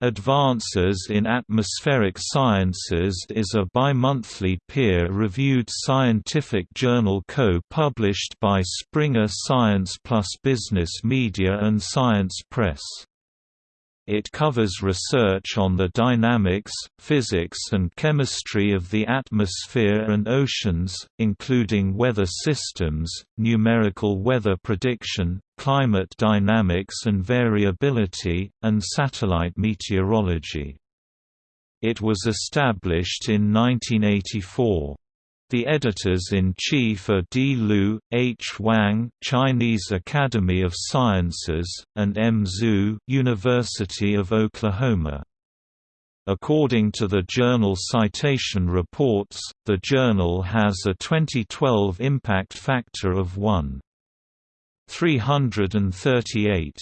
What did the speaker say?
Advances in Atmospheric Sciences is a bi-monthly peer-reviewed scientific journal co-published by Springer Science plus Business Media and Science Press. It covers research on the dynamics, physics and chemistry of the atmosphere and oceans, including weather systems, numerical weather prediction, climate dynamics and variability, and satellite meteorology. It was established in 1984. The editors-in-chief are D. Lu, H. Wang Chinese Academy of Sciences, and M. Zhu University of Oklahoma. According to the journal Citation Reports, the journal has a 2012 impact factor of 1.338.